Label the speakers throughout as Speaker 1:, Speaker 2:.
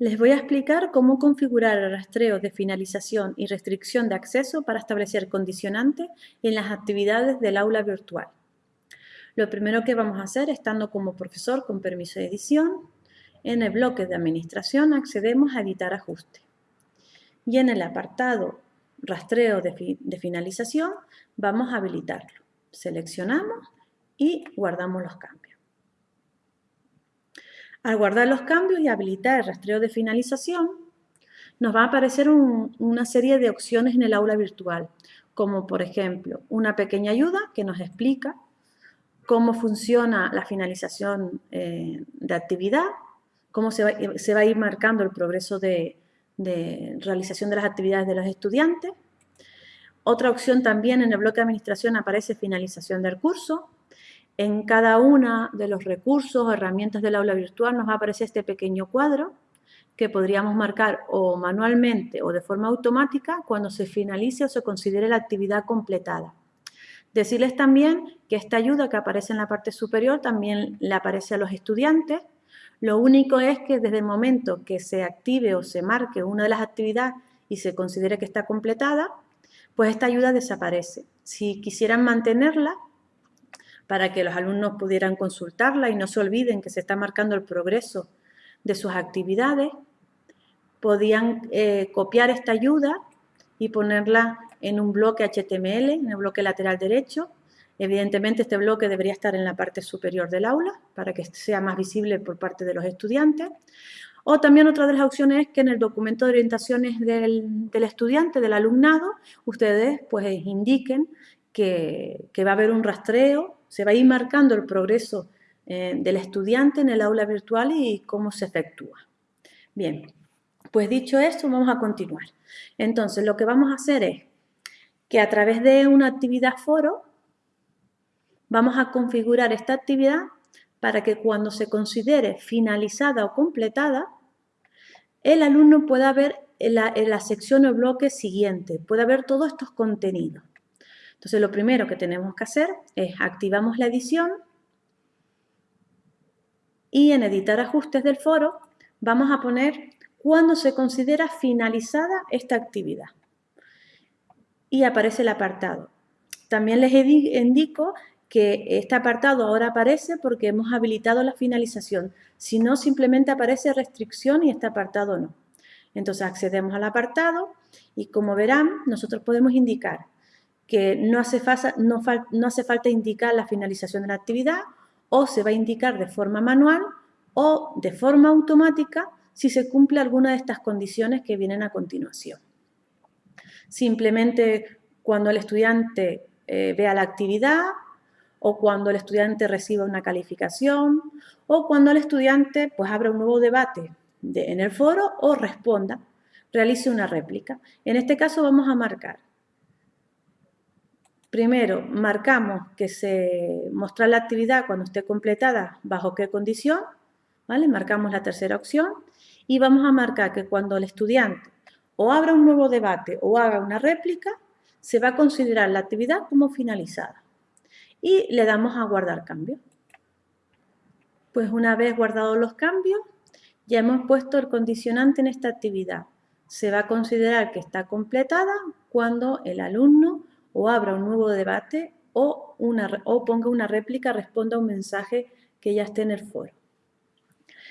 Speaker 1: Les voy a explicar cómo configurar el rastreo de finalización y restricción de acceso para establecer condicionantes en las actividades del aula virtual. Lo primero que vamos a hacer, estando como profesor con permiso de edición, en el bloque de administración accedemos a editar ajuste. Y en el apartado rastreo de, de finalización vamos a habilitarlo. Seleccionamos y guardamos los cambios. Al guardar los cambios y habilitar el rastreo de finalización, nos va a aparecer una serie de opciones en el aula virtual, como por ejemplo una pequeña ayuda que nos explica cómo funciona la finalización eh, de actividad, cómo se va, a ir marcando el progreso de, de realización de las actividades de los estudiantes. Otra opción también en el bloque de administración aparece finalización del curso, en cada uno de los recursos o herramientas del aula virtual nos va a aparecer este pequeño cuadro que podríamos marcar o manualmente o de forma automática cuando se finalice o se considere la actividad completada. Decirles también que esta ayuda que aparece en la parte superior también le aparece a los estudiantes. Lo único es que desde el momento que se active o se marque una de las actividades y se considere que está completada, pues esta ayuda desaparece. Si quisieran mantenerla, para que los alumnos pudieran consultarla y no se olviden que se está marcando el progreso de sus actividades, podían eh, copiar esta ayuda y ponerla en un bloque HTML, en el bloque lateral derecho. Evidentemente este bloque debería estar en la parte superior del aula para que sea más visible por parte de los estudiantes. O también otra de las opciones es que en el documento de orientaciones del, estudiante, del alumnado, ustedes pues indiquen que, que va a haber un rastreo se va a ir marcando el progreso eh, del estudiante en el aula virtual y cómo se efectúa. Bien, pues dicho esto, vamos a continuar. Entonces, lo que vamos a hacer es que a través de una actividad foro, vamos a configurar esta actividad para que cuando se considere finalizada o completada, el alumno pueda ver en la, en la sección o bloque siguiente, pueda ver todos estos contenidos. Entonces lo primero que tenemos que hacer es activamos la edición y en editar ajustes del foro vamos a poner cuando se considera finalizada esta actividad. Y aparece el apartado. También les indico que este apartado ahora aparece porque hemos habilitado la finalización. Si no, simplemente aparece restricción y este apartado no. Entonces accedemos al apartado y como verán, nosotros podemos indicar que no hace, falta indicar la finalización de la actividad o se va a indicar de forma manual o de forma automática si se cumple alguna de estas condiciones que vienen a continuación. Simplemente cuando el estudiante eh, vea la actividad o cuando el estudiante reciba una calificación o cuando el estudiante pues abra un nuevo debate en el foro o responda, realice una réplica. En este caso vamos a marcar Primero, marcamos que se muestra la actividad cuando esté completada, bajo qué condición, ¿vale? Marcamos la tercera opción y vamos a marcar que cuando el estudiante o abra un nuevo debate o haga una réplica, se va a considerar la actividad como finalizada. Y le damos a guardar cambio. Pues una vez guardados los cambios, ya hemos puesto el condicionante en esta actividad. Se va a considerar que está completada cuando el alumno o abra un nuevo debate o, una, o ponga una réplica, responda a un mensaje que ya esté en el foro.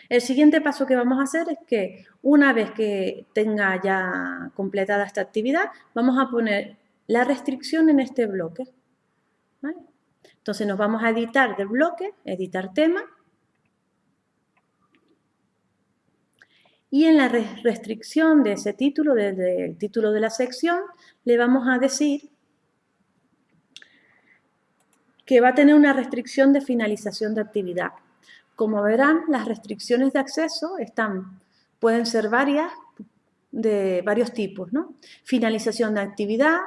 Speaker 1: El siguiente paso que vamos a hacer es que una vez que tenga ya completada esta actividad, vamos a poner la restricción en este bloque. Entonces nos vamos a editar del bloque, editar tema, y en la restricción de ese título, desde el título de la sección, le vamos a decir que va a tener una restricción de finalización de actividad. Como verán, las restricciones de acceso están, pueden ser varias, de varios tipos, ¿no? Finalización de actividad,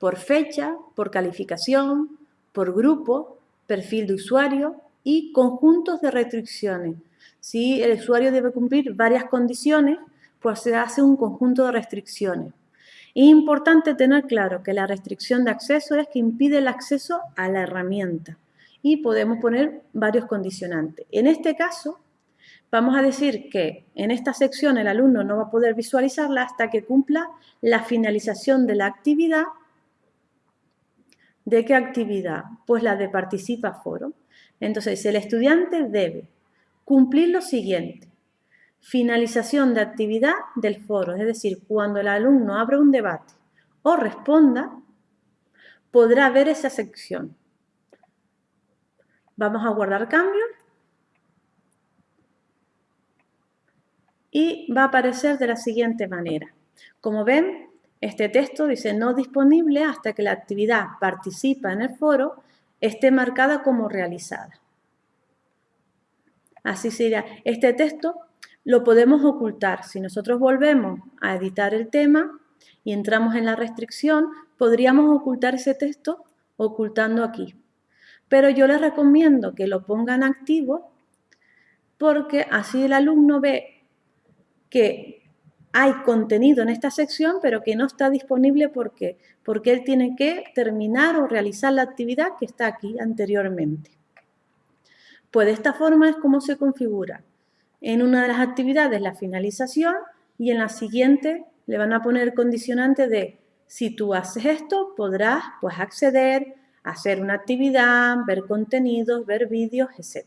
Speaker 1: por fecha, por calificación, por grupo, perfil de usuario y conjuntos de restricciones. Si el usuario debe cumplir varias condiciones, pues se hace un conjunto de restricciones. Es importante tener claro que la restricción de acceso es que impide el acceso a la herramienta y podemos poner varios condicionantes. En este caso, Vamos a decir que en esta sección el alumno no va a poder visualizarla hasta que cumpla la finalización de la actividad. ¿De qué actividad? Pues la de participa foro. Entonces, el estudiante debe cumplir lo siguiente. Finalización de actividad del foro, es decir, cuando el alumno abra un debate o responda, podrá ver esa sección. Vamos a guardar cambios y va a aparecer de la siguiente manera. Como ven, este texto dice no disponible hasta que la actividad participa en el foro esté marcada como realizada. Así sería. Este texto lo podemos ocultar. Si nosotros volvemos a editar el tema y entramos en la restricción, podríamos ocultar ese texto ocultando aquí. Pero yo les recomiendo que lo pongan activo porque así el alumno ve que hay contenido en esta sección, pero que no está disponible porque, porque él tiene que terminar o realizar la actividad que está aquí anteriormente. Pues de esta forma es como se configura. En una de las actividades la finalización y en la siguiente le van a poner condicionante de si tú haces esto podrás pues acceder, hacer una actividad, ver contenidos, ver vídeos, etc.